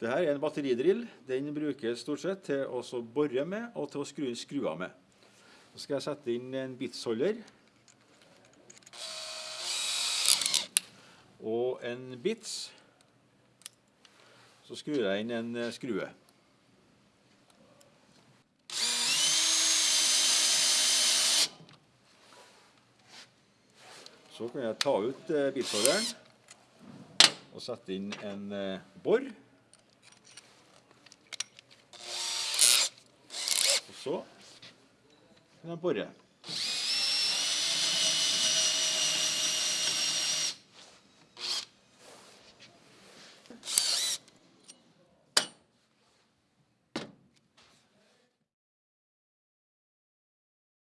Dette er en batteridrill. Den brukes stort sett til å bore med og til å skru inn skruer med. Så skal jeg sette inn en bitsholder. Og en bits. Så skrur jeg inn en eh, skrue. Så kan jeg ta ut eh, bitsholderen og sette inn en eh, bor. Så kan jeg bore.